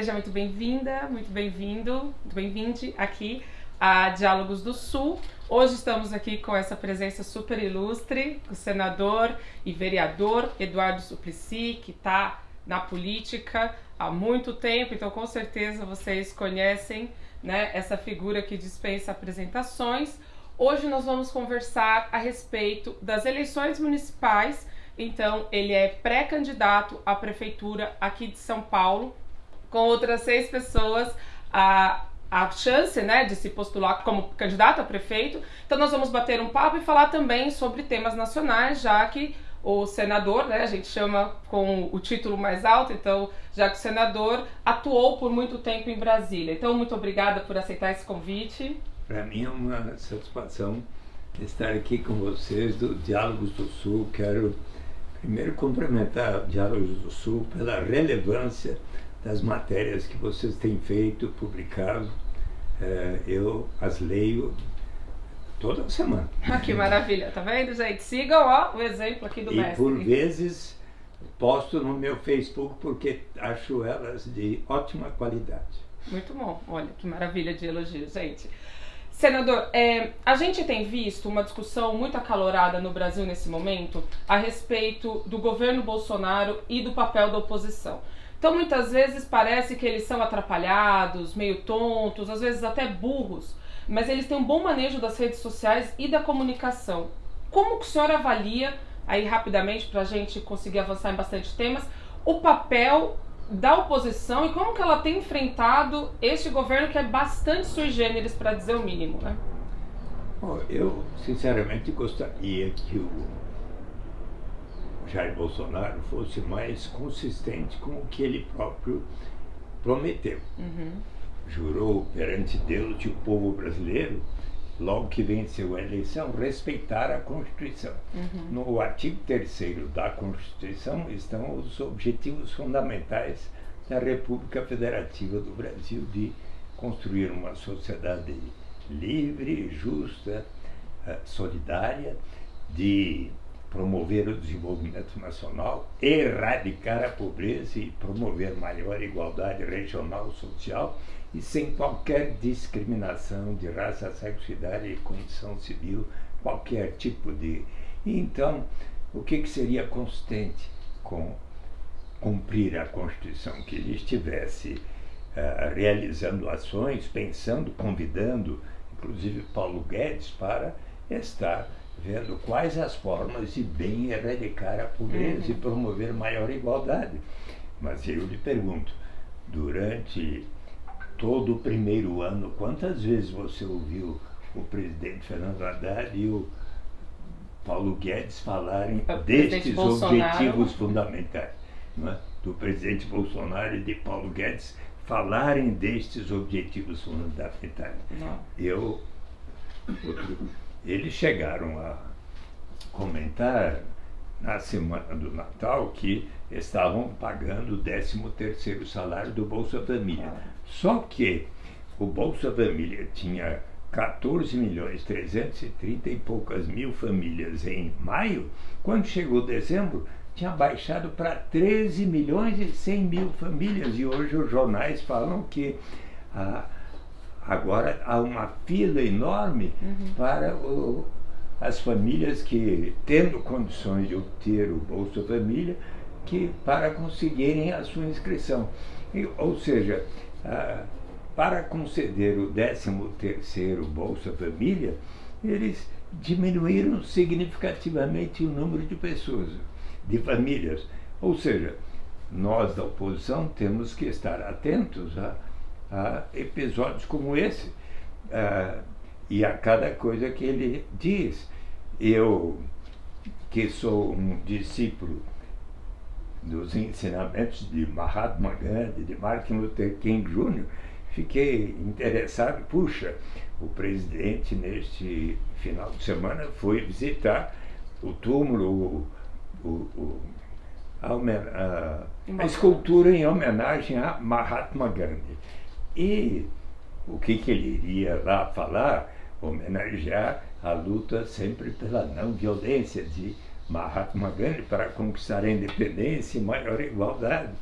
Seja muito bem-vinda, muito bem-vindo, muito bem-vinde aqui a Diálogos do Sul. Hoje estamos aqui com essa presença super ilustre, o senador e vereador Eduardo Suplicy, que está na política há muito tempo, então com certeza vocês conhecem né, essa figura que dispensa apresentações. Hoje nós vamos conversar a respeito das eleições municipais. Então, ele é pré-candidato à prefeitura aqui de São Paulo, com outras seis pessoas. A, a chance né, de se postular como candidato a prefeito. Então, nós vamos bater um papo e falar também sobre temas nacionais, já que o senador, né, a gente chama com o título mais alto, então, já que o senador atuou por muito tempo em Brasília. Então, muito obrigada por aceitar esse convite. Para mim é uma satisfação estar aqui com vocês do Diálogos do Sul. Quero primeiro cumprimentar o Diálogos do Sul pela relevância das matérias que vocês têm feito, publicado. É, eu as leio toda semana. Ah, que maravilha, tá vendo, gente? Sigam ó, o exemplo aqui do e mestre. por vezes posto no meu Facebook porque acho elas de ótima qualidade. Muito bom, olha que maravilha de elogio, gente. Senador, é, a gente tem visto uma discussão muito acalorada no Brasil nesse momento a respeito do governo Bolsonaro e do papel da oposição. Então, muitas vezes parece que eles são atrapalhados, meio tontos, às vezes até burros, mas eles têm um bom manejo das redes sociais e da comunicação. Como que o senhor avalia, aí rapidamente, para a gente conseguir avançar em bastante temas, o papel da oposição e como que ela tem enfrentado este governo que é bastante sui generis, para dizer o mínimo, né? Bom, eu sinceramente gostaria que o Jair Bolsonaro fosse mais consistente com o que ele próprio prometeu. Uhum. Jurou perante Deus e o povo brasileiro logo que venceu a eleição, respeitar a Constituição. Uhum. No artigo 3 da Constituição estão os objetivos fundamentais da República Federativa do Brasil de construir uma sociedade livre, justa, eh, solidária, de promover o desenvolvimento nacional, erradicar a pobreza e promover maior igualdade regional social e sem qualquer discriminação de raça, sexo, idade condição civil, qualquer tipo de. Então, o que, que seria consistente com cumprir a Constituição? Que ele estivesse uh, realizando ações, pensando, convidando, inclusive Paulo Guedes, para estar vendo quais as formas de bem erradicar a pobreza uhum. e promover maior igualdade. Mas eu lhe pergunto, durante todo o primeiro ano, quantas vezes você ouviu o presidente Fernando Haddad e o Paulo Guedes falarem destes objetivos fundamentais? É? Do presidente Bolsonaro e de Paulo Guedes falarem destes objetivos fundamentais. Não. Eu, eles chegaram a comentar na semana do Natal que estavam pagando o 13 terceiro salário do Bolsa Família. Só que o Bolsa Família tinha 14 milhões 330 e poucas mil famílias em maio, quando chegou dezembro, tinha baixado para 13 milhões e 100 mil famílias. E hoje os jornais falam que ah, agora há uma fila enorme Uhum. para o, as famílias que, tendo condições de obter o Bolsa Família, que para conseguirem a sua inscrição. E, ou seja, ah, para conceder o 13º Bolsa Família, eles diminuíram significativamente o número de pessoas, de famílias. Ou seja, nós da oposição temos que estar atentos a, a episódios como esse ah, e a cada coisa que ele diz. Eu, que sou um discípulo dos ensinamentos de Mahatma Gandhi, de Martin Luther King Jr., fiquei interessado. Puxa, o presidente, neste final de semana, foi visitar o túmulo, o, o, o, a, a, a, escultura em homenagem a Mahatma Gandhi. E o que, que ele iria lá falar? Homenagear a luta sempre pela não violência de Mahatma Gandhi para conquistar a independência e maior igualdade.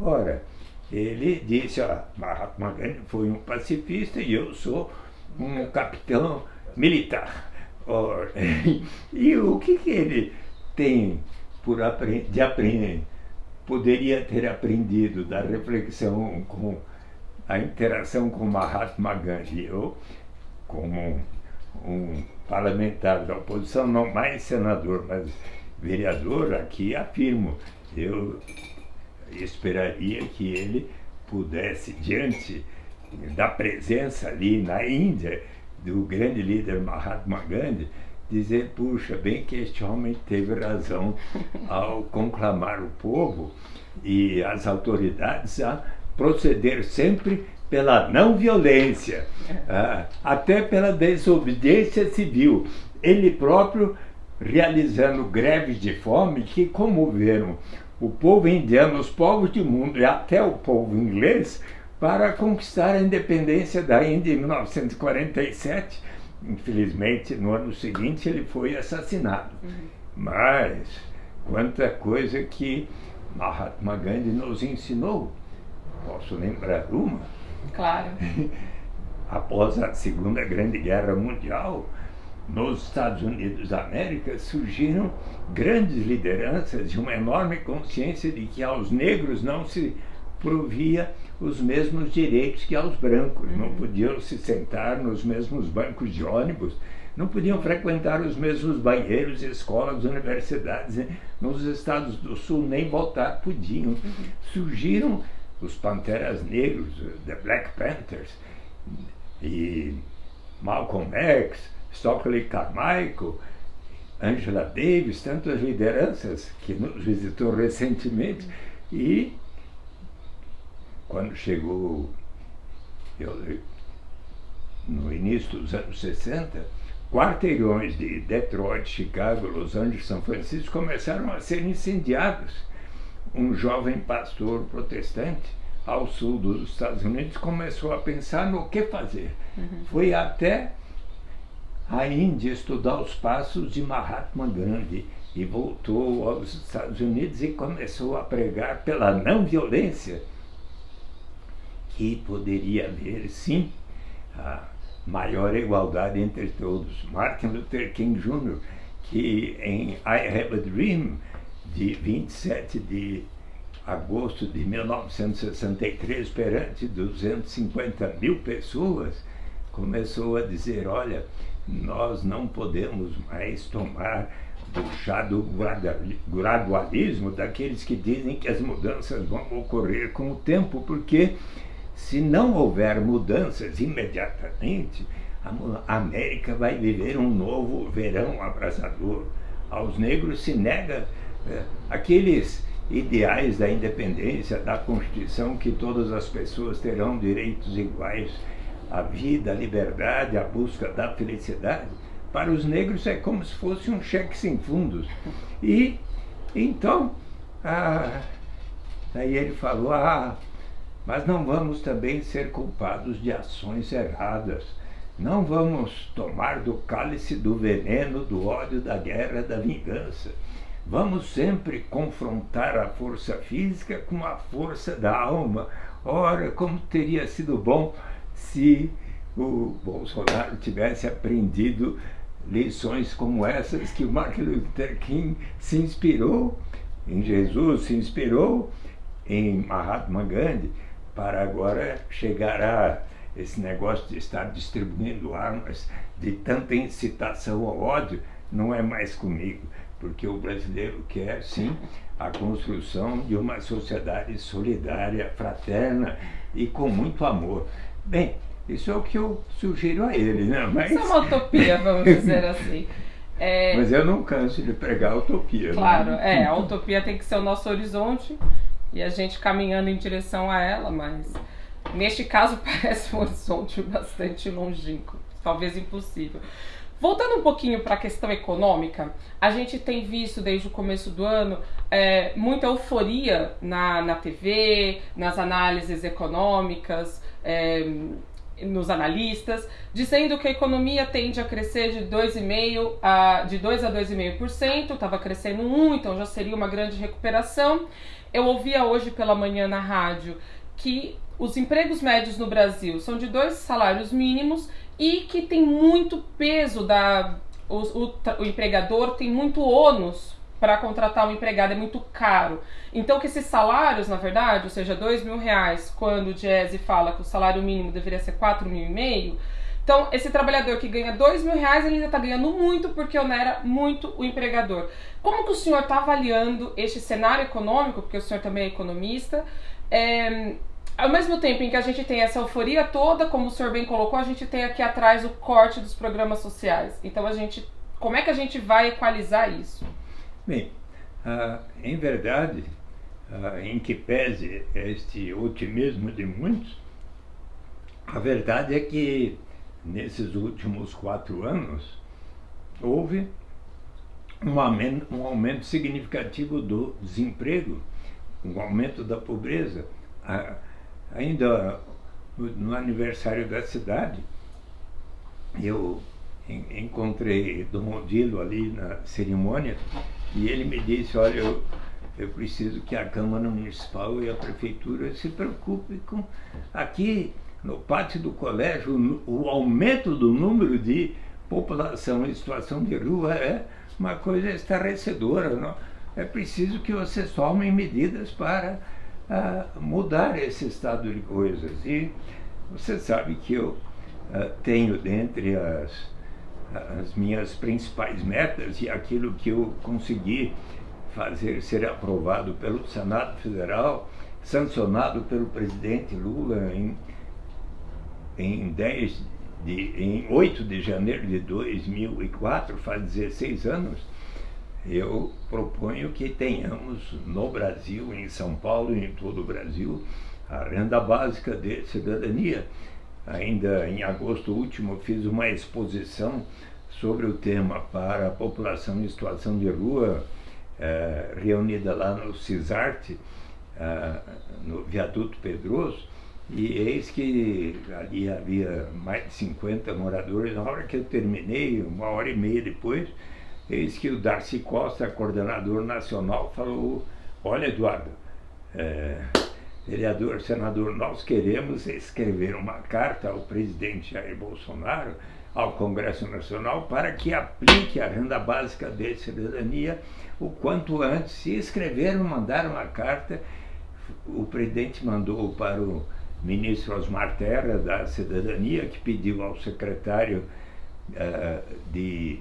Ora, ele disse, ó, Mahatma Gandhi foi um pacifista e eu sou um capitão militar. e o que, que ele tem por de aprender? Poderia ter aprendido da reflexão com a interação com Mahatma Gandhi. Eu, como um, parlamentar da oposição, não mais senador, mas vereador, aqui afirmo, eu esperaria que ele pudesse, diante da presença ali na Índia do grande líder Mahatma Gandhi, dizer, puxa, bem que este homem teve razão ao conclamar o povo e as autoridades a proceder sempre pela não violência, ah, até pela desobediência civil. Ele próprio realizando greves de fome que comoveram o povo indiano, os povos do mundo e até o povo inglês para conquistar a independência da Índia em 1947. Infelizmente, no ano seguinte ele foi assassinado. Uhum. Mas quanta coisa que Mahatma Gandhi nos ensinou. Posso lembrar uma? Claro. Após a Segunda Grande Guerra Mundial, nos Estados Unidos da América surgiram grandes lideranças e uma enorme consciência de que aos negros não se provia os mesmos direitos que aos brancos, não uhum. podiam se sentar nos mesmos bancos de ônibus, não podiam frequentar os mesmos banheiros, escolas, universidades. Né? Nos Estados do Sul nem votar podiam. Uhum. Surgiram os Panteras Negros, The Black Panthers, e Malcolm X, Stockley Carmichael, Angela Davis, tantas lideranças que nos visitou recentemente, e quando chegou eu, no início dos anos 60, quarteirões de Detroit, Chicago, Los Angeles, São Francisco começaram a ser incendiados. Um jovem pastor protestante ao sul dos Estados Unidos começou a pensar no que fazer. Uhum. Foi até a Índia estudar os passos de Mahatma Gandhi e voltou aos Estados Unidos e começou a pregar pela não violência que poderia haver, sim, a maior igualdade entre todos. Martin Luther King Jr., que em I Have a Dream, de 27 de agosto de 1963, perante 250 mil pessoas, começou a dizer: olha, nós não podemos mais tomar do chá do gradualismo daqueles que dizem que as mudanças vão ocorrer com o tempo, porque se não houver mudanças imediatamente, a América vai viver um novo verão abrasador. Aos negros se nega aqueles ideais da independência, da Constituição, que todas as pessoas terão direitos iguais à vida, à liberdade, à busca da felicidade. Para os negros é como se fosse um cheque sem fundos. E então, ah, aí ele falou: ah, mas não vamos também ser culpados de ações erradas. Não vamos tomar do cálice do veneno, do ódio, da guerra, da vingança. Vamos sempre confrontar a força física com a força da alma. Ora, como teria sido bom se o Bolsonaro tivesse aprendido lições como essas que o Martin Luther King se inspirou em Jesus, se inspirou em Mahatma Gandhi para agora chegar a esse negócio de estar distribuindo armas de tanta incitação ao ódio, não é mais comigo, porque o brasileiro quer sim a construção de uma sociedade solidária, fraterna e com muito amor. Bem, isso é o que eu sugiro a ele, né? Mas... Isso é uma utopia, vamos dizer assim. É... Mas eu não canso de pregar a utopia. Né? Claro, né? é, a utopia tem que ser o nosso horizonte e a gente caminhando em direção a ela, mas neste caso parece um horizonte bastante longínquo, talvez impossível. Voltando um pouquinho para a questão econômica, a gente tem visto desde o começo do ano é, muita euforia na, na TV, nas análises econômicas, é, nos analistas, dizendo que a economia tende a crescer de 2,5% a, de 2 a 2,5%, estava crescendo 1, então já seria uma grande recuperação. Eu ouvia hoje pela manhã na rádio que os empregos médios no Brasil são de dois salários mínimos e que tem muito peso da o, o, o empregador tem muito ônus para contratar um empregado, é muito caro. Então que esses salários, na verdade, ou seja, dois mil reais, quando o Jazzy fala que o salário mínimo deveria ser quatro mil e meio, então, esse trabalhador que ganha dois mil reais, ele ainda está ganhando muito porque onera muito o empregador. Como que o senhor está avaliando este cenário econômico, porque o senhor também é economista, é, ao mesmo tempo em que a gente tem essa euforia toda, como o senhor bem colocou, a gente tem aqui atrás o corte dos programas sociais. Então, a gente, como é que a gente vai equalizar isso? Bem, uh, em verdade, uh, em que pese este otimismo de muitos, a verdade é que nesses últimos quatro anos, houve um aumento, um aumento significativo do desemprego, um aumento da pobreza. Ainda no aniversário da cidade, eu encontrei Dom Odilo ali na cerimônia e ele me disse, olha, eu, eu preciso que a Câmara Municipal e a Prefeitura se preocupem com... Aqui no pátio do colégio, o aumento do número de população em situação de rua é uma coisa estarrecedora. Não? É preciso que vocês tomem medidas para uh, mudar esse estado de coisas. E você sabe que eu uh, tenho dentre as, as minhas principais metas e aquilo que eu consegui fazer ser aprovado pelo Senado Federal, sancionado pelo presidente Lula em em 10 de, em 8 de janeiro de 2004, faz 16 anos, eu proponho que tenhamos no Brasil, em São Paulo e em todo o Brasil, a renda básica de cidadania. Ainda em agosto último fiz uma exposição sobre o tema para a população em situação de rua, eh, reunida lá no CISARTE, eh, no Viaduto Pedroso, e eis que ali havia mais de 50 moradores. Na hora que eu terminei, uma hora e meia depois, eis que o Darcy Costa, coordenador nacional, falou: Olha, Eduardo, é, vereador, senador, nós queremos escrever uma carta ao presidente Jair Bolsonaro, ao Congresso Nacional, para que aplique a renda básica de cidadania o quanto antes. Se escreveram, mandaram uma carta, o presidente mandou para o ministro Osmar Terra, da Cidadania, que pediu ao secretário uh, de,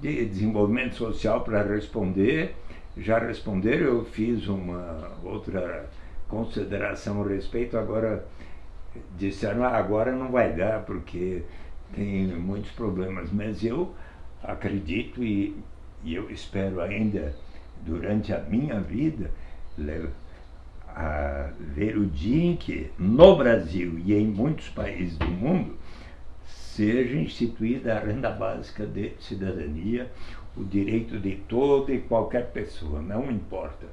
de Desenvolvimento Social para responder. Já responderam, eu fiz uma outra consideração a respeito, agora disseram, ah, agora não vai dar porque tem muitos problemas, mas eu acredito e, e eu espero ainda durante a minha vida a ver o dia em que, no Brasil e em muitos países do mundo, seja instituída a renda básica de cidadania, o direito de toda e qualquer pessoa, não importa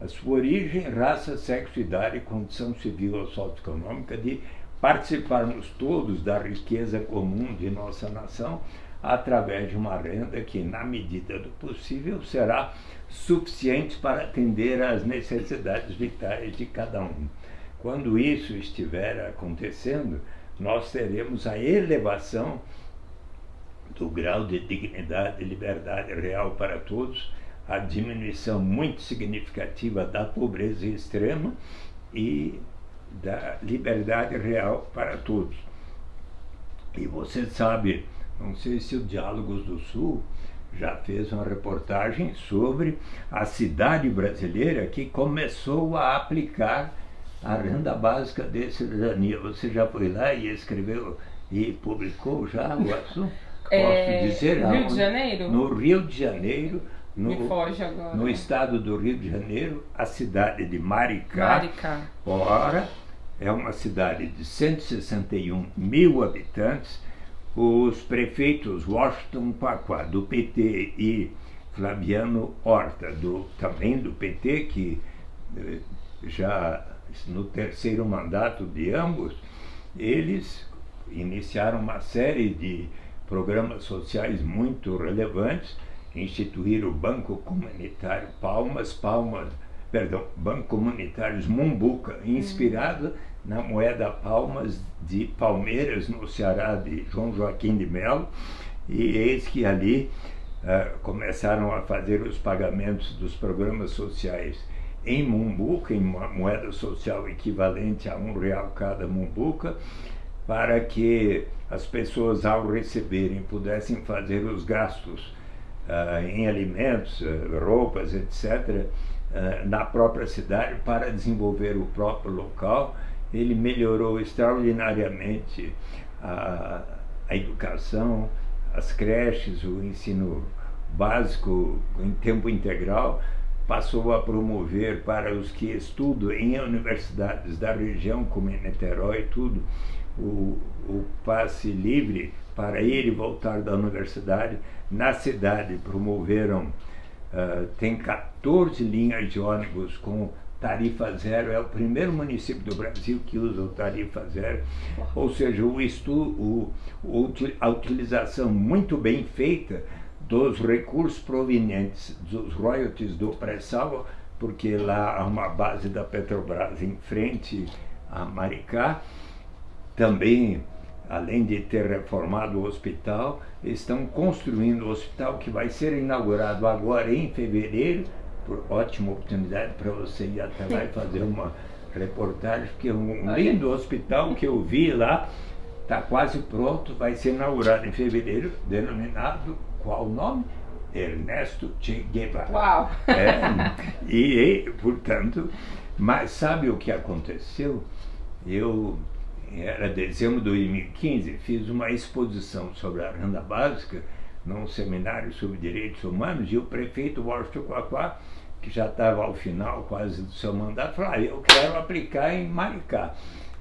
a sua origem, raça, sexo, idade, condição civil ou socioeconômica, de participarmos todos da riqueza comum de nossa nação através de uma renda que, na medida do possível, será suficiente para atender às necessidades vitais de cada um. Quando isso estiver acontecendo, nós teremos a elevação do grau de dignidade e liberdade real para todos, a diminuição muito significativa da pobreza extrema e da liberdade real para todos. E você sabe, não sei se o Diálogos do Sul já fez uma reportagem sobre a cidade brasileira que começou a aplicar a renda básica de cidadania. Você já foi lá e escreveu e publicou já o assunto? É, Posso dizer? Rio de Janeiro? No Rio de Janeiro, no, no, estado do Rio de Janeiro, a cidade de Maricá. Maricá. Ora, é uma cidade de 161 mil habitantes os prefeitos Washington Pacua, do PT, e Flaviano Horta, do, também do PT, que eh, já no terceiro mandato de ambos, eles iniciaram uma série de programas sociais muito relevantes, instituíram o Banco Comunitário Palmas, Palmas perdão, Banco Comunitários Mumbuca, inspirado na moeda Palmas de Palmeiras, no Ceará, de João Joaquim de Melo, e eis que ali uh, começaram a fazer os pagamentos dos programas sociais em Mumbuca, em moeda social equivalente a um real cada Mumbuca, para que as pessoas, ao receberem, pudessem fazer os gastos uh, em alimentos, uh, roupas, etc., uh, na própria cidade para desenvolver o próprio local. Ele melhorou extraordinariamente a, a educação, as creches, o ensino básico em tempo integral, passou a promover para os que estudam em universidades da região, como em Niterói, tudo, o, o passe livre para ele voltar da universidade. Na cidade promoveram, uh, tem 14 linhas de ônibus com tarifa zero, é o primeiro município do Brasil que usa o tarifa zero, ou seja, o estudo, o, a utilização muito bem feita dos recursos provenientes dos royalties do pré-sal, porque lá há uma base da Petrobras em frente a Maricá, também, além de ter reformado o hospital, estão construindo o hospital que vai ser inaugurado agora em fevereiro. Por ótima oportunidade para você ir até lá e fazer uma reportagem, porque é um lindo hospital que eu vi lá, está quase pronto, vai ser inaugurado em fevereiro, denominado qual o nome? Ernesto Che Guevara. Uau! É, e, portanto, mas sabe o que aconteceu? Eu era dezembro de 2015, fiz uma exposição sobre a renda básica num seminário sobre direitos humanos e o prefeito Washington Quaquá, que já estava ao final quase do seu mandato, falou, ah, eu quero aplicar em Maricá.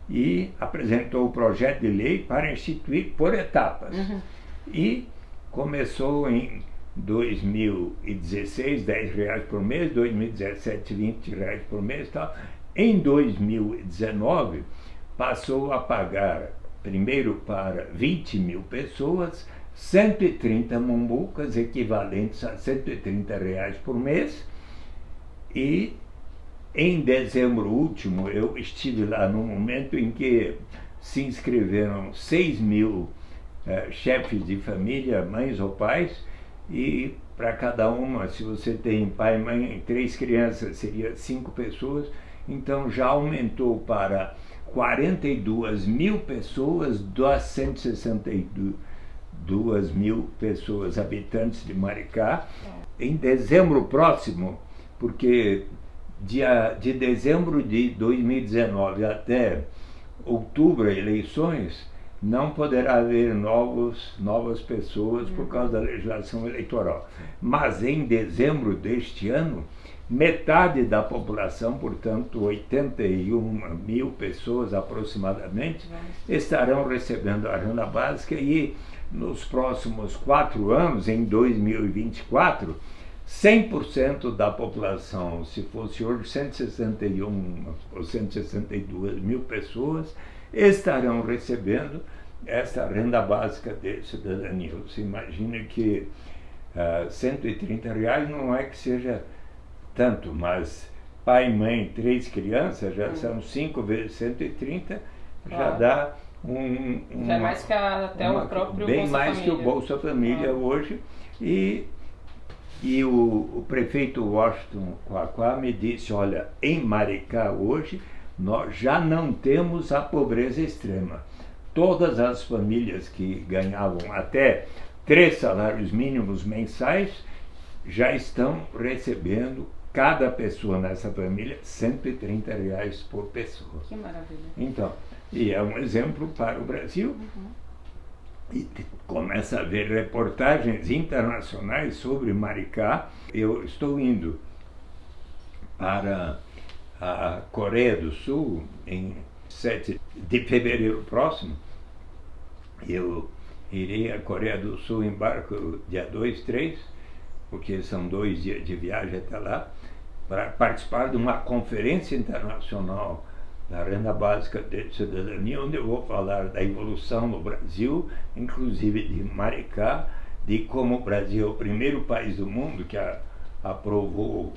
E apresentou o projeto de lei para instituir por etapas. Uhum. E começou em 2016, 10 reais por mês, 2017, 20 reais por mês e tal. Em 2019, passou a pagar, primeiro para 20 mil pessoas, 130 mumbucas, equivalentes a 130 reais por mês, e em dezembro último eu estive lá no momento em que se inscreveram 6 mil eh, chefes de família, mães ou pais, e para cada uma, se você tem pai, mãe, três crianças, seria cinco pessoas, então já aumentou para 42 mil pessoas das 162 mil pessoas habitantes de Maricá. É. Em dezembro próximo, porque dia, de dezembro de 2019 até outubro, eleições, não poderá haver novos, novas pessoas por causa da legislação eleitoral. Mas em dezembro deste ano, metade da população, portanto 81 mil pessoas aproximadamente, estarão recebendo a renda básica e nos próximos quatro anos, em 2024, 100% da população, se fosse hoje 161 ou 162 mil pessoas, estarão recebendo essa renda básica de cidadania. Você imagina que uh, ah, 130 reais não é que seja tanto, mas pai, mãe, três crianças, já hum. são 5 vezes 130, já dá um, um, já é mais que a, até uma, o próprio Bem Bolsa mais Família. que o Bolsa Família ah. hoje. E, e o, o prefeito Washington Quaquá me disse, olha, em Maricá hoje nós já não temos a pobreza extrema. Todas as famílias que ganhavam até três salários mínimos mensais já estão recebendo cada pessoa nessa família 130 reais por pessoa. Que maravilha. Então, e é um exemplo para o Brasil. Uhum. E começa a ver reportagens internacionais sobre Maricá. Eu estou indo para a Coreia do Sul em 7 de fevereiro próximo. Eu irei à Coreia do Sul em barco dia 2, 3, porque são dois dias de viagem até lá, para participar de uma conferência internacional da renda básica de cidadania, onde eu vou falar da evolução no Brasil, inclusive de Maricá, de como o Brasil é o primeiro país do mundo que a, aprovou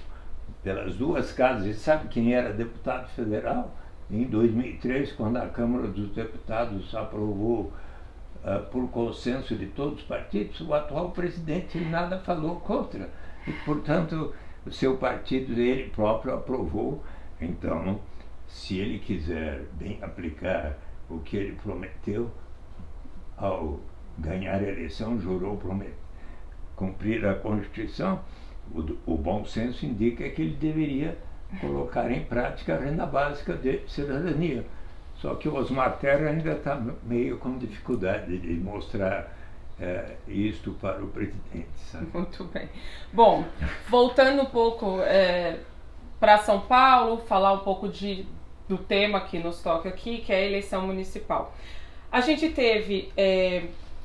pelas duas casas. E sabe quem era deputado federal? Em 2003, quando a Câmara dos Deputados aprovou uh, por consenso de todos os partidos, o atual presidente nada falou contra. E, portanto, o seu partido, ele próprio aprovou. Então, se ele quiser bem aplicar o que ele prometeu ao ganhar a eleição, jurou prometer, cumprir a Constituição, o, o bom senso indica que ele deveria colocar em prática a renda básica de cidadania. Só que o Osmar Terra ainda está meio com dificuldade de mostrar é, isto para o presidente. Sabe? Muito bem. Bom, voltando um pouco é, para São Paulo, falar um pouco de, do tema que nos toca aqui, que é a eleição municipal. A gente teve é,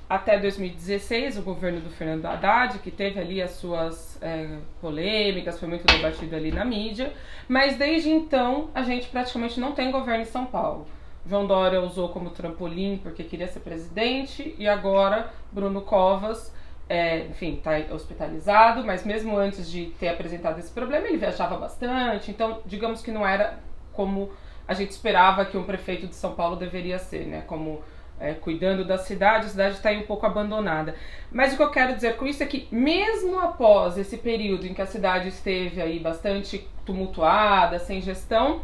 até 2016 o governo do Fernando Haddad, que teve ali as suas é, polêmicas, foi muito debatido ali na mídia, mas desde então a gente praticamente não tem governo em São Paulo. João Dória usou como trampolim porque queria ser presidente e agora Bruno Covas, é, enfim, está hospitalizado, mas mesmo antes de ter apresentado esse problema ele viajava bastante, então digamos que não era como a gente esperava que um prefeito de São Paulo deveria ser, né? Como é, cuidando da cidade, a cidade está aí um pouco abandonada. Mas o que eu quero dizer com isso é que, mesmo após esse período em que a cidade esteve aí bastante tumultuada, sem gestão,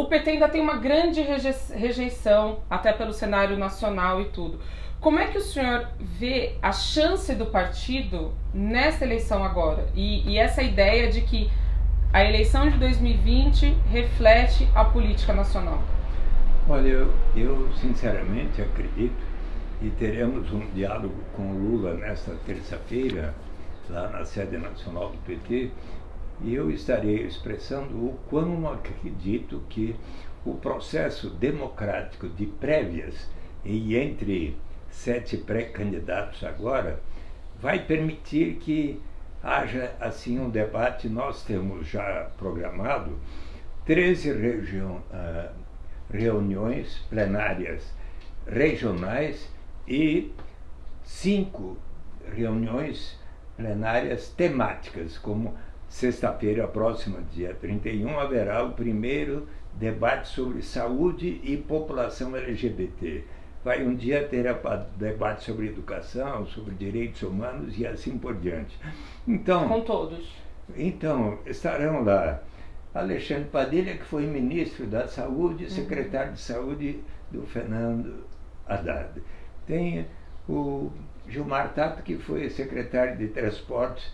o PT ainda tem uma grande rejeição, até pelo cenário nacional e tudo. Como é que o senhor vê a chance do partido nessa eleição agora? E, e essa ideia de que a eleição de 2020 reflete a política nacional? Olha, eu, eu sinceramente acredito e teremos um diálogo com Lula nesta terça-feira, lá na sede nacional do PT, e eu estarei expressando o quão acredito que o processo democrático de prévias e entre sete pré-candidatos agora vai permitir que haja assim um debate. Nós temos já programado 13 regiões. Uh, reuniões plenárias regionais e cinco reuniões plenárias temáticas, como sexta-feira próxima, dia 31, haverá o primeiro debate sobre saúde e população LGBT. Vai um dia ter debate sobre educação, sobre direitos humanos e assim por diante. Então, com todos. Então, estarão lá Alexandre Padilha, que foi ministro da Saúde, uhum. secretário de Saúde do Fernando Haddad. Tem o Gilmar Tato, que foi secretário de Transportes,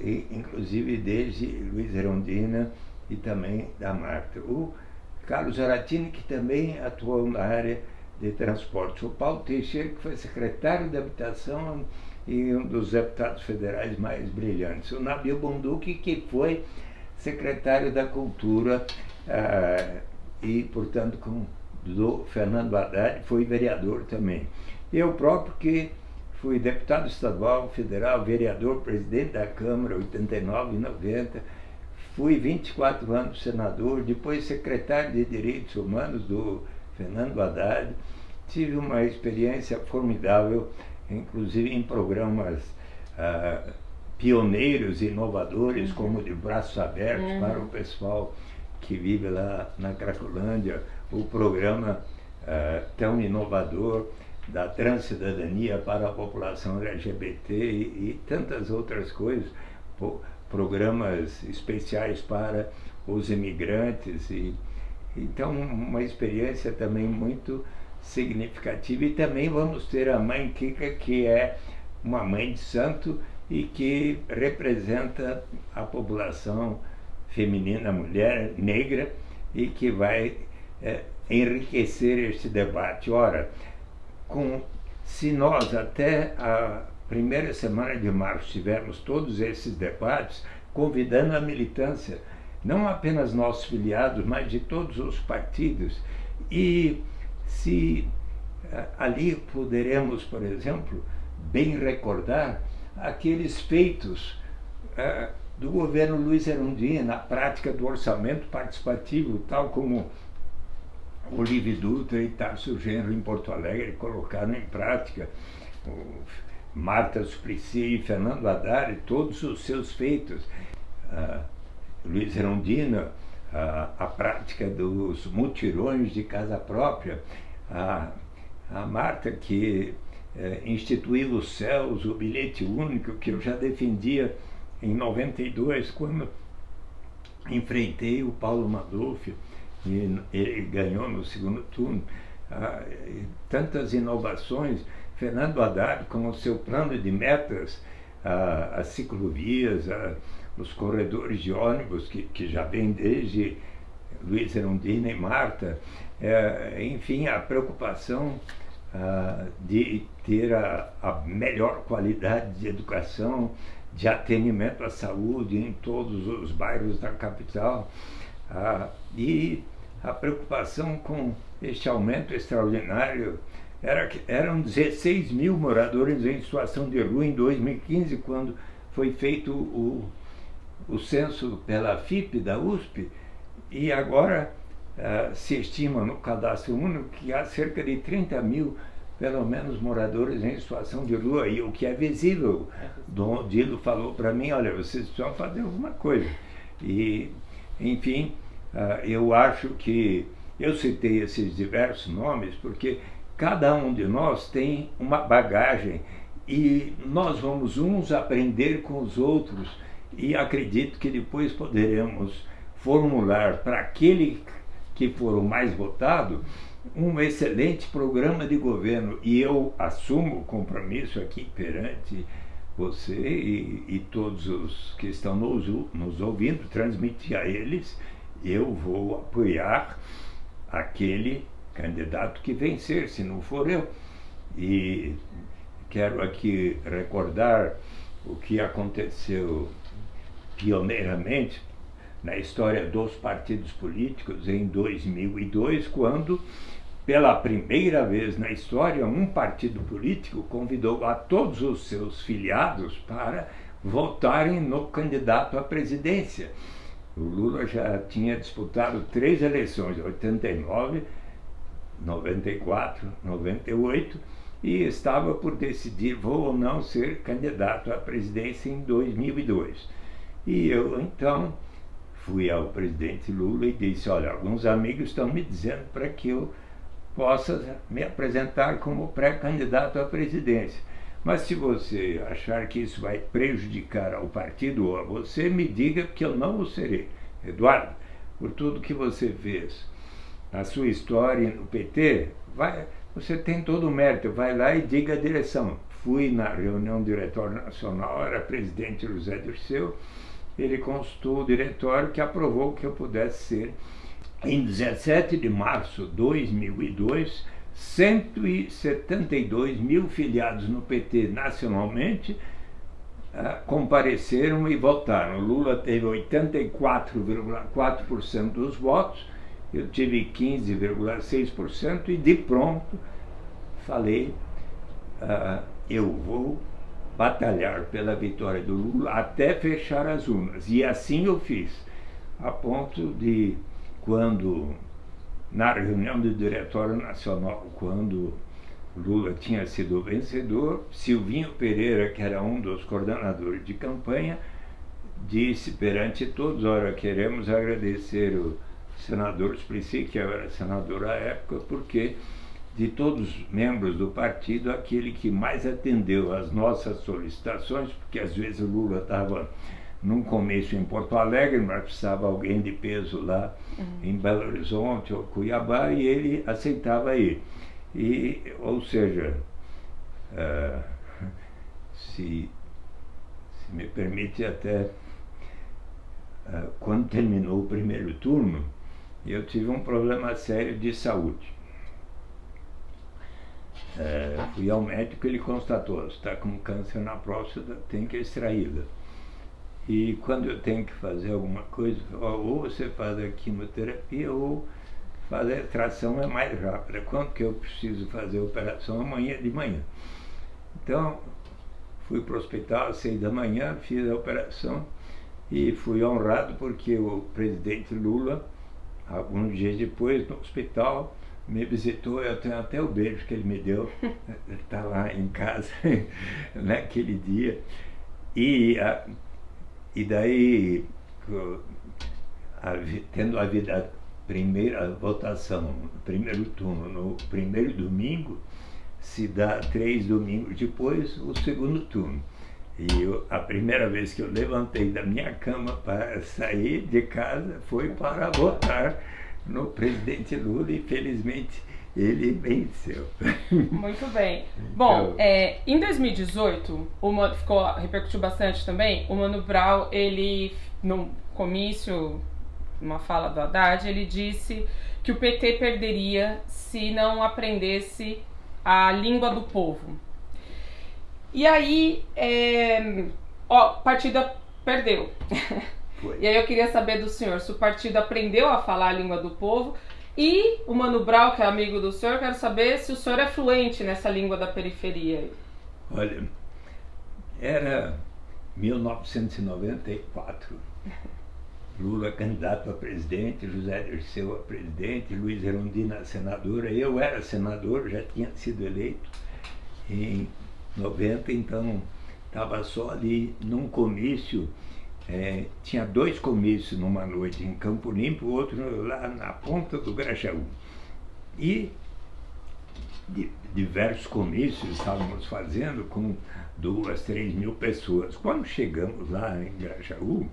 e, inclusive desde Luiz Rondina e também da Marta. O Carlos Aratini, que também atuou na área de transportes. O Paulo Teixeira, que foi secretário de Habitação e um dos deputados federais mais brilhantes. O Nabil Bonduque, que foi secretário da Cultura ah, e, portanto, com do Fernando Haddad, foi vereador também. Eu próprio que fui deputado estadual, federal, vereador, presidente da Câmara, 89 e 90, fui 24 anos senador, depois secretário de Direitos Humanos do Fernando Haddad, tive uma experiência formidável, inclusive em programas ah, pioneiros, inovadores, uhum. como de braços abertos uhum. para o pessoal que vive lá na Cracolândia, o programa uh, tão inovador da transcidadania para a população LGBT e, e tantas outras coisas, programas especiais para os imigrantes e então uma experiência também muito significativa e também vamos ter a mãe Kika que é uma mãe de santo e que representa a população feminina, mulher negra, e que vai é, enriquecer este debate. Ora, com, se nós até a primeira semana de março tivermos todos esses debates, convidando a militância, não apenas nossos filiados, mas de todos os partidos, e se é, ali poderemos, por exemplo, bem recordar aqueles feitos é, do governo Luiz Erundina na prática do orçamento participativo, tal como Olive Dutra e Tarso Genro em Porto Alegre colocaram em prática, o Marta Suplicy e Fernando Haddad, todos os seus feitos. Luiz Erundina, a, prática dos mutirões de casa própria, a Marta que é, instituiu os céus, o bilhete único, que eu já defendia em 92, quando enfrentei o Paulo Madolfi e ele ganhou no segundo turno. Ah, tantas inovações, Fernando Haddad com o seu plano de metas, ah, as ciclovias, ah, os corredores de ônibus, que, que já vem desde Luiz Erundina e Marta, é, enfim, a preocupação ah, de ter a, a, melhor qualidade de educação, de atendimento à saúde em todos os bairros da capital ah, e a preocupação com este aumento extraordinário. Era, eram 16 mil moradores em situação de rua em 2015, quando foi feito o, o censo pela FIP da USP, e agora uh, se estima no cadastro único que há cerca de 30 mil, pelo menos, moradores em situação de rua, e o que é visível. Dom Dilo falou para mim, olha, vocês precisam fazer alguma coisa. E, enfim, uh, eu acho que eu citei esses diversos nomes porque cada um de nós tem uma bagagem e nós vamos uns aprender com os outros e acredito que depois poderemos formular para aquele que for o mais votado um excelente programa de governo. E eu assumo o compromisso aqui perante você e, e todos os que estão nos, nos ouvindo, transmitir a eles, eu vou apoiar aquele candidato que vencer, se não for eu. E quero aqui recordar o que aconteceu pioneiramente na história dos partidos políticos em 2002, quando, pela primeira vez na história, um partido político convidou a todos os seus filiados para votarem no candidato à presidência. O Lula já tinha disputado três eleições, 89, 94, 98, e estava por decidir vou ou não ser candidato à presidência em 2002. E eu então fui ao presidente Lula e disse: Olha, alguns amigos estão me dizendo para que eu possa me apresentar como pré-candidato à presidência. Mas se você achar que isso vai prejudicar ao partido ou a você, me diga que eu não o serei. Eduardo, por tudo que você fez, a sua história no PT, vai, você tem todo o mérito, vai lá e diga a direção. Fui na reunião do Diretório Nacional, era presidente José Dirceu, ele consultou o diretório que aprovou que eu pudesse ser, em 17 de março de 2002, 172 mil filiados no PT nacionalmente uh, compareceram e votaram. Lula teve 84,4% dos votos, eu tive 15,6% e de pronto falei, uh, eu vou batalhar pela vitória do Lula até fechar as urnas. E assim eu fiz, a ponto de, quando, na reunião do Diretório Nacional, quando Lula tinha sido vencedor, Silvinho Pereira, que era um dos coordenadores de campanha, disse perante todos, olha, queremos agradecer o senador Suplicy, que eu era senador à época, porque de todos os membros do partido, aquele que mais atendeu às nossas solicitações, porque às vezes o Lula estava num começo em Porto Alegre, mas precisava alguém de peso lá uhum. em Belo Horizonte ou Cuiabá, e ele aceitava ir. E, ou seja, uh, se, se, me permite até, uh, quando terminou o primeiro turno, eu tive um problema sério de saúde. É, fui ao médico ele constatou, está com câncer na próstata, tem que extraí-la. E quando eu tenho que fazer alguma coisa, ou você faz a quimioterapia ou fazer a extração é mais rápida. Quando que eu preciso fazer a operação? Amanhã de manhã. Então, fui para o hospital às seis da manhã, fiz a operação e fui honrado porque o presidente Lula, alguns dias depois, no hospital, me visitou, eu tenho até o beijo que ele me deu, ele está lá em casa naquele dia. E, a, e daí, tendo havido a primeira votação, primeiro turno, no primeiro domingo, se dá três domingos depois o segundo turno. E eu, a primeira vez que eu levantei da minha cama para sair de casa foi para votar no presidente Lula e felizmente ele venceu. Muito bem. Bom, então, é, em 2018, o Mano, ficou, repercutiu bastante também, o Mano Brown, ele, no comício, uma fala do Haddad, ele disse que o PT perderia se não aprendesse a língua do povo. E aí, é, ó, o partido perdeu. Foi. E aí eu queria saber do senhor se o partido aprendeu a falar a língua do povo e o Mano Brau, que é amigo do senhor, quero saber se o senhor é fluente nessa língua da periferia. Olha, era 1994. Lula candidato a presidente, José Dirceu a presidente, Luiz Erundina a senadora. Eu era senador, já tinha sido eleito em 90, então estava só ali num comício. É, tinha dois comícios numa noite em Campo Limpo, outro lá na ponta do Grajaú. E diversos comícios estávamos fazendo com duas, três mil pessoas. Quando chegamos lá em Grajaú,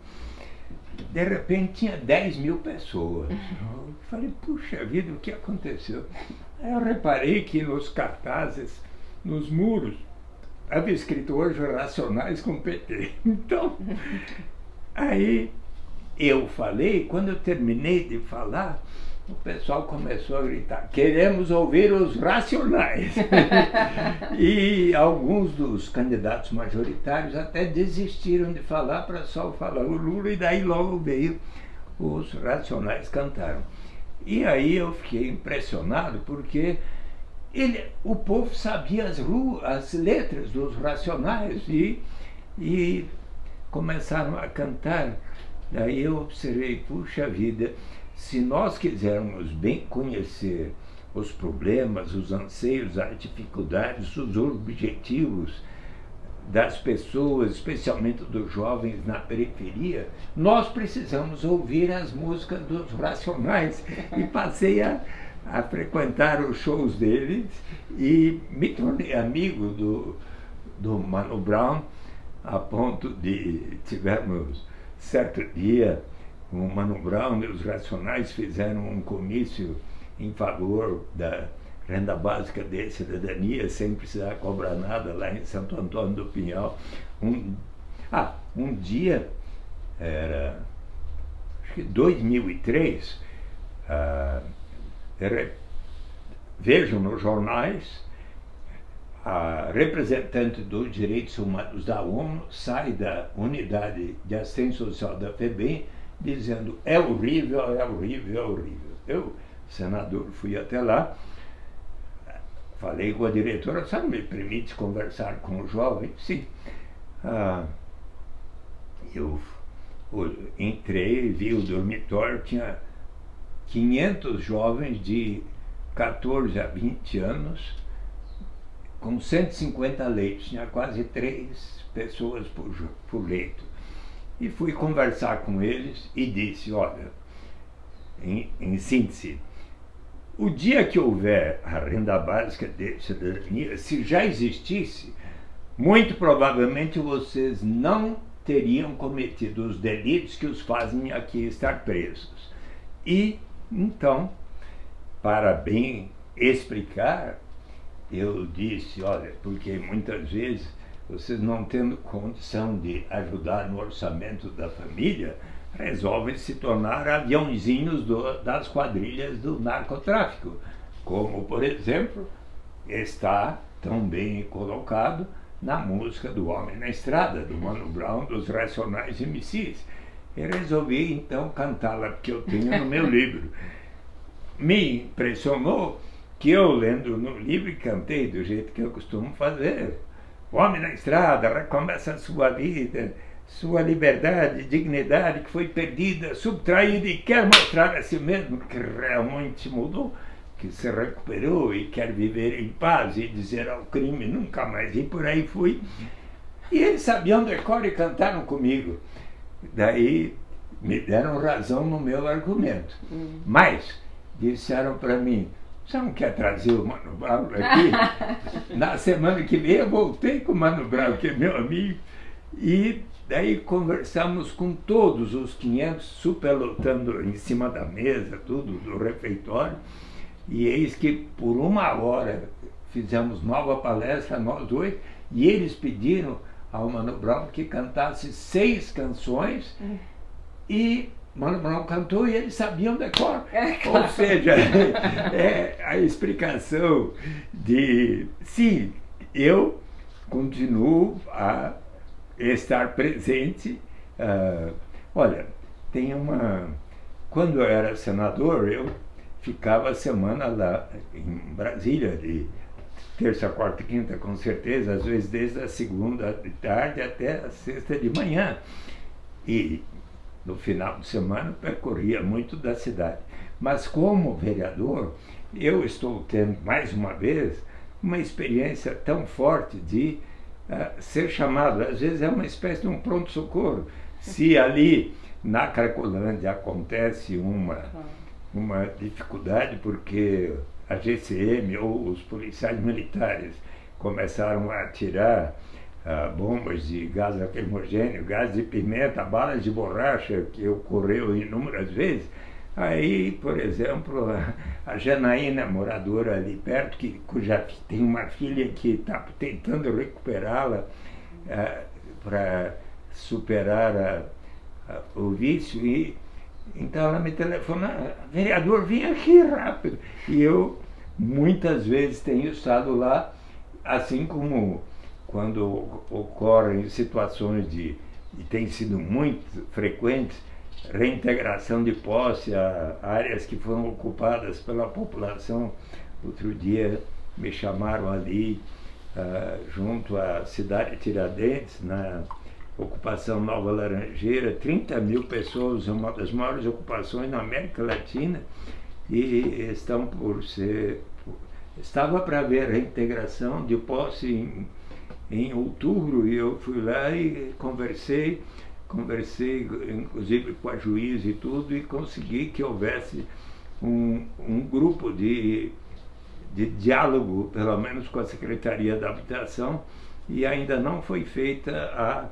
de repente tinha 10 mil pessoas. Eu falei, puxa vida, o que aconteceu? Aí eu reparei que nos cartazes, nos muros, havia escrito hoje Racionais com PT. Então, aí eu falei, quando eu terminei de falar, o pessoal começou a gritar: queremos ouvir os racionais. e alguns dos candidatos majoritários até desistiram de falar para só falar o Lula, e daí logo veio os racionais cantaram. E aí eu fiquei impressionado porque ele, o povo sabia as, ruas, as letras dos racionais e, e começaram a cantar. Daí eu observei, puxa vida, se nós quisermos bem conhecer os problemas, os anseios, as dificuldades, os objetivos das pessoas, especialmente dos jovens na periferia, nós precisamos ouvir as músicas dos Racionais. E passei a, a frequentar os shows deles e me tornei amigo do, do Mano Brown, a ponto de tivermos certo dia o Mano Brown e os Racionais fizeram um comício em favor da renda básica de cidadania, sem precisar cobrar nada, lá em Santo Antônio do Pinhal. Um, ah, um dia, era, acho que 2003, ah, era, vejam nos jornais, a representante dos direitos humanos da ONU sai da unidade de assistência social da FEBEM dizendo é horrível, é horrível, é horrível. Eu, senador, fui até lá, falei com a diretora, sabe, me permite conversar com o jovem? Sim. Ah, eu entrei, vi o dormitório, tinha 500 jovens de 14 a 20 anos, com 150 leitos, tinha quase três pessoas por, por leito. E fui conversar com eles e disse: olha, em, em síntese, o dia que houver a renda básica de cidadania, se já existisse, muito provavelmente vocês não teriam cometido os delitos que os fazem aqui estar presos. E então, para bem explicar, eu disse, olha, porque muitas vezes vocês não tendo condição de ajudar no orçamento da família, resolvem se tornar aviãozinhos do, das quadrilhas do narcotráfico, como, por exemplo, está tão bem colocado na música do Homem na Estrada, do Mano Brown, dos Racionais MCs. E resolvi então cantá-la, porque eu tenho no meu livro. Me impressionou que eu, lendo no livro, cantei do jeito que eu costumo fazer homem na estrada recomeça a sua vida, sua liberdade, dignidade que foi perdida, subtraída e quer mostrar a si mesmo que realmente mudou, que se recuperou e quer viver em paz e dizer ao crime nunca mais. E por aí fui. E eles sabiam decor e cantaram comigo. Daí me deram razão no meu argumento. Hum. Mas disseram para mim, você não quer trazer o Mano Brown aqui? Na semana que vem eu voltei com o Mano Brown, que é meu amigo, e daí conversamos com todos os 500, superlotando em cima da mesa, tudo, do refeitório, e eis que por uma hora fizemos nova palestra, nós dois, e eles pediram ao Mano Brown que cantasse seis canções, hum. e Mano Brown cantou e eles sabiam decor. É, claro. Ou seja, é a explicação de sim, eu continuo a estar presente. Uh, olha, tem uma. Quando eu era senador, eu ficava a semana lá em Brasília, de terça, quarta e quinta, com certeza, às vezes desde a segunda de tarde até a sexta de manhã. E no final de semana percorria muito da cidade. Mas como vereador, eu estou tendo mais uma vez uma experiência tão forte de uh, ser chamado. Às vezes é uma espécie de um pronto-socorro. Se ali na Cracolândia acontece uma, uma dificuldade porque a GCM ou os policiais militares começaram a atirar ah, bombas de gás lacrimogêneo, gás de pimenta, balas de borracha, que ocorreu inúmeras vezes. Aí, por exemplo, a, Janaína, moradora ali perto, que, cuja tem uma filha que está tentando recuperá-la ah, para superar a, a, o vício, e então ela me telefona, vereador, vem aqui rápido. E eu muitas vezes tenho estado lá, assim como quando ocorrem situações de, e tem sido muito frequentes, reintegração de posse a áreas que foram ocupadas pela população. Outro dia me chamaram ali, uh, junto à cidade de Tiradentes, na ocupação Nova Laranjeira, 30 mil pessoas, uma das maiores ocupações na América Latina, e estão por ser. Estava para haver reintegração de posse em em outubro e eu fui lá e conversei, conversei inclusive com a juíza e tudo, e consegui que houvesse um, um grupo de, de diálogo, pelo menos com a Secretaria da Habitação, e ainda não foi feita a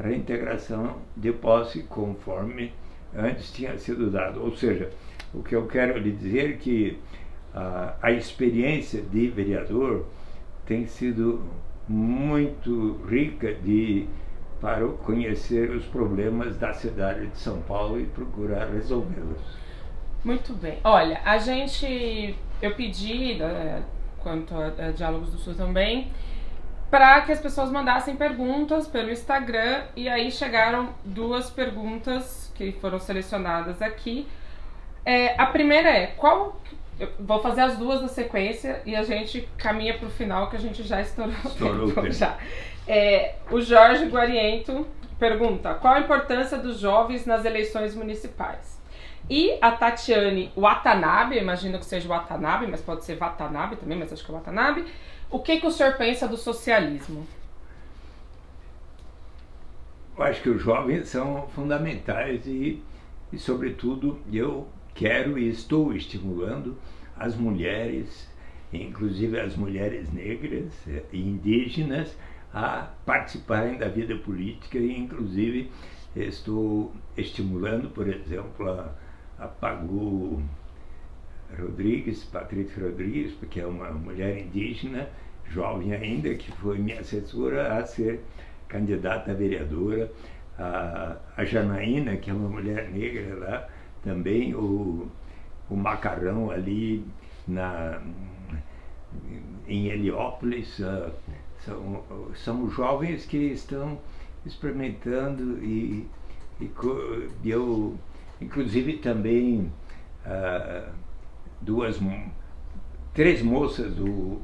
reintegração de posse conforme antes tinha sido dado. Ou seja, o que eu quero lhe dizer é que a, a experiência de vereador tem sido muito rica de para conhecer os problemas da cidade de São Paulo e procurar resolvê-los. Muito bem. Olha, a gente, eu pedi, né, quanto a, a Diálogos do Sul também, para que as pessoas mandassem perguntas pelo Instagram e aí chegaram duas perguntas que foram selecionadas aqui. É, a primeira é qual eu vou fazer as duas na sequência e a gente caminha para o final que a gente já estourou, estourou o tempo. Já. É, o Jorge Guariento pergunta: qual a importância dos jovens nas eleições municipais? E a Tatiane Watanabe, imagino que seja Watanabe, mas pode ser Watanabe também, mas acho que é Watanabe. O que, que o senhor pensa do socialismo? Eu acho que os jovens são fundamentais e, e sobretudo, eu quero e estou estimulando as mulheres, inclusive as mulheres negras e indígenas, a participarem da vida política. E, inclusive, estou estimulando, por exemplo, a, a Pagu Rodrigues, Patrícia Rodrigues, porque é uma mulher indígena, jovem ainda, que foi minha assessora a ser candidata a vereadora, a, a Janaína, que é uma mulher negra lá, também o, o macarrão ali na, em Heliópolis. Uh, são, são jovens que estão experimentando e, e eu, inclusive também uh, duas, três moças do,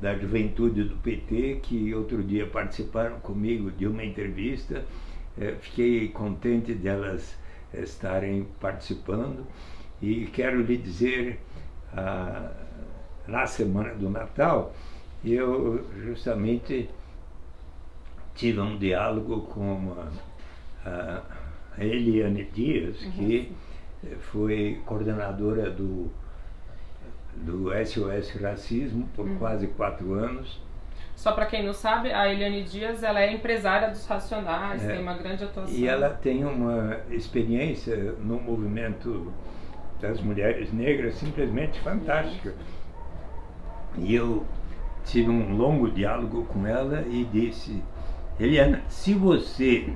da juventude do PT que outro dia participaram comigo de uma entrevista. Uh, fiquei contente delas estarem participando e quero lhe dizer, ah, na semana do Natal, eu justamente tive um diálogo com a, a, a Eliane Dias, uhum. que foi coordenadora do, do SOS Racismo por uhum. quase quatro anos. Só para quem não sabe, a Eliane Dias ela é empresária dos Racionais, é. tem uma grande atuação. E ela tem uma experiência no movimento das mulheres negras simplesmente fantástica. E eu tive um longo diálogo com ela e disse: Eliana, se você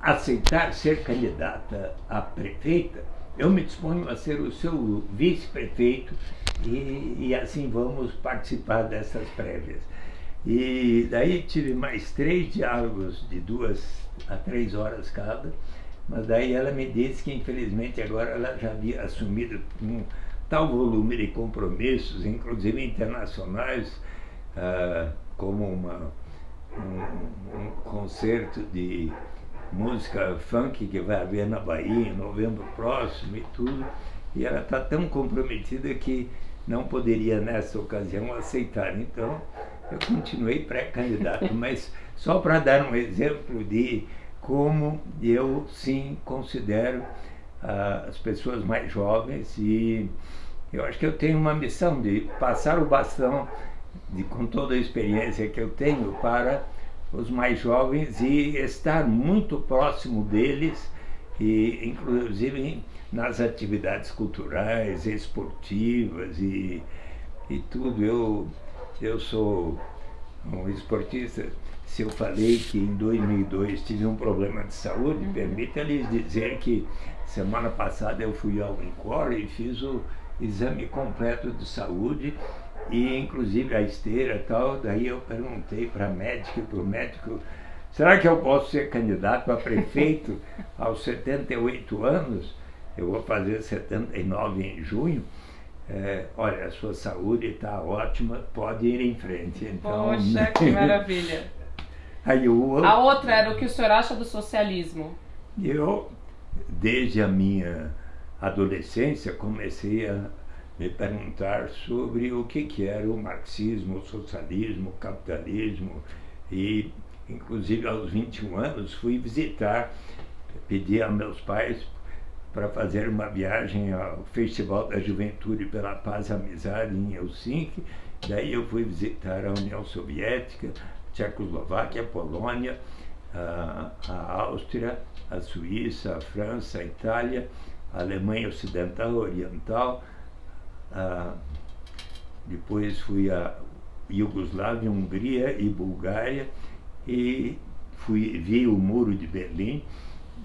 aceitar ser candidata a prefeita, eu me disponho a ser o seu vice-prefeito e, e, assim vamos participar dessas prévias. E daí tive mais três diálogos de duas a três horas cada, mas daí ela me disse que infelizmente agora ela já havia assumido um tal volume de compromissos, inclusive internacionais, ah, como uma, um, um concerto de música funk que vai haver na Bahia em novembro próximo e tudo. E ela está tão comprometida que não poderia nessa ocasião aceitar. Então eu continuei pré-candidato, mas só para dar um exemplo de como eu sim considero uh, as pessoas mais jovens e eu acho que eu tenho uma missão de passar o bastão de, com toda a experiência que eu tenho para os mais jovens e estar muito próximo deles, e inclusive nas atividades culturais, esportivas e, e tudo. Eu, eu sou um esportista. Se eu falei que em 2002 tive um problema de saúde, uhum. permita-lhes dizer que semana passada eu fui ao Encore e fiz o exame completo de saúde e inclusive a esteira e tal. Daí eu perguntei para a médica e para o médico, será que eu posso ser candidato a prefeito aos 78 anos? Eu vou fazer 79 em junho. É, olha, a sua saúde está ótima, pode ir em frente. Então, Poxa, que maravilha. Aí, a outra era o que o senhor acha do socialismo? Eu, desde a minha adolescência, comecei a me perguntar sobre o que, que era o marxismo, o socialismo, o capitalismo e inclusive aos 21 anos fui visitar, pedi a meus pais para fazer uma viagem ao Festival da Juventude pela Paz e Amizade em Helsinki. Daí eu fui visitar a União Soviética, a Tchecoslováquia, a Polônia, a, a Áustria, a Suíça, a França, a Itália, a Alemanha Ocidental, Oriental, ah, depois fui a Iugoslávia, Hungria e Bulgária e fui, vi o muro de Berlim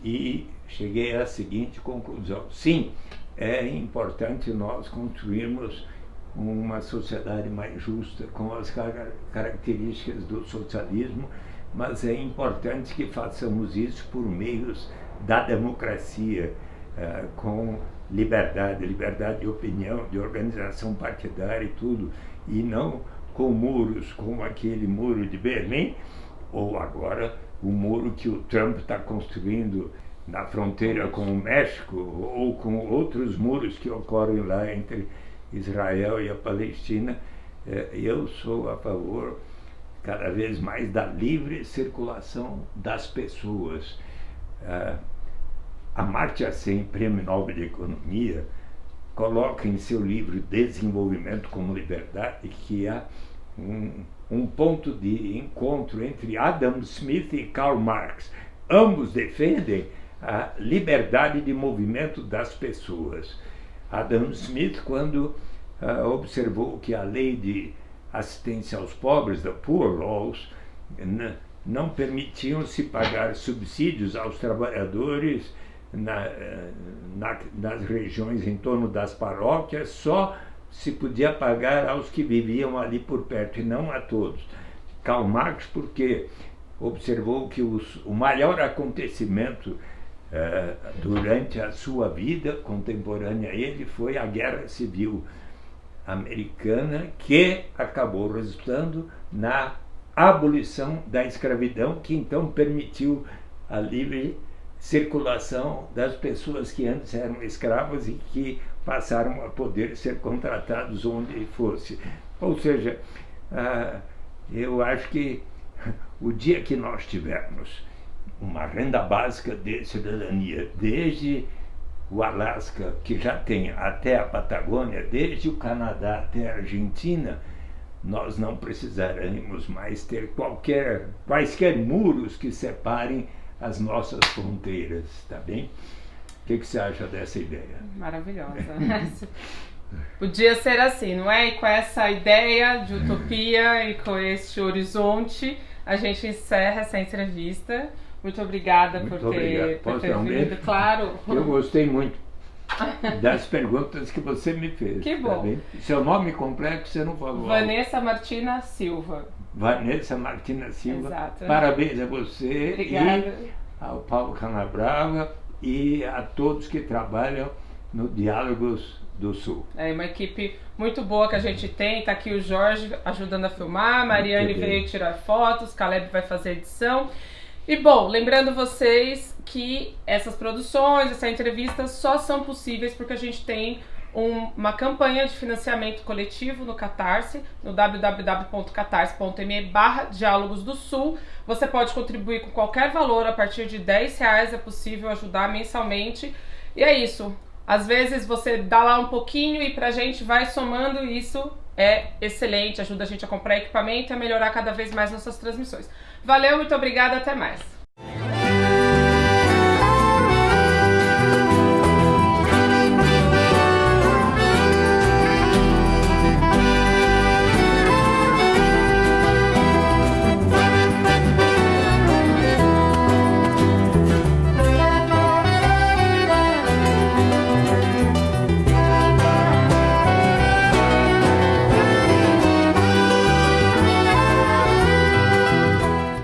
e cheguei à seguinte conclusão. Sim, é importante nós construirmos uma sociedade mais justa com as características do socialismo, mas é importante que façamos isso por meios da democracia, eh, com liberdade, liberdade de opinião, de organização partidária e tudo, e não com muros como aquele muro de Berlim, ou agora o muro que o Trump está construindo na fronteira com o México, ou com outros muros que ocorrem lá entre Israel e a Palestina. É, eu sou a favor cada vez mais da livre circulação das pessoas. Amartya Sen, Prêmio Nobel de Economia, coloca em seu livro Desenvolvimento como Liberdade que há um, um ponto de encontro entre Adam Smith e Karl Marx. Ambos defendem a liberdade de movimento das pessoas. Adam Smith, quando uh, observou que a lei de assistência aos pobres, da Poor Laws, não permitiam se pagar subsídios aos trabalhadores na, na, nas regiões em torno das paróquias, só se podia pagar aos que viviam ali por perto e não a todos. Karl Marx, porque observou que os, o maior acontecimento durante a sua vida contemporânea ele foi a Guerra Civil Americana, que acabou resultando na abolição da escravidão, que então permitiu a livre circulação das pessoas que antes eram escravas e que passaram a poder ser contratados onde fosse. Ou seja, ah, eu acho que o dia que nós tivermos uma renda básica de cidadania, desde o Alasca, que já tem, até a Patagônia, desde o Canadá até a Argentina, nós não precisaremos mais ter qualquer, quaisquer muros que separem as nossas fronteiras, tá bem? O que, que você acha dessa ideia? Maravilhosa. Podia ser assim, não é? E com essa ideia de utopia e com este horizonte, a gente encerra essa entrevista. Muito obrigada muito por ter, por ter vindo, claro. Eu gostei muito das perguntas que você me fez. Que tá bom. bem? Seu nome completo você não falou. Vanessa Martina Silva. Vanessa Martina Silva. Exato. Parabéns a você Obrigada. e ao Paulo Canabrava e a todos que trabalham no Diálogos do Sul. É uma equipe muito boa que a gente tem. Tá aqui o Jorge ajudando a filmar, Mariane veio tirar fotos, Caleb vai fazer edição. E bom, lembrando vocês que essas produções, essa entrevista só são possíveis porque a gente tem um- uma campanha de financiamento coletivo no Catarse, no www.catarse.me barra Diálogos do Sul. Você pode contribuir com qualquer valor, a partir de 10 reais é possível ajudar mensalmente. E é isso. Às vezes você dá lá um pouquinho e pra gente vai somando isso é excelente, ajuda a gente a comprar equipamento e a melhorar cada vez mais nossas transmissões. Valeu, muito obrigada, até mais.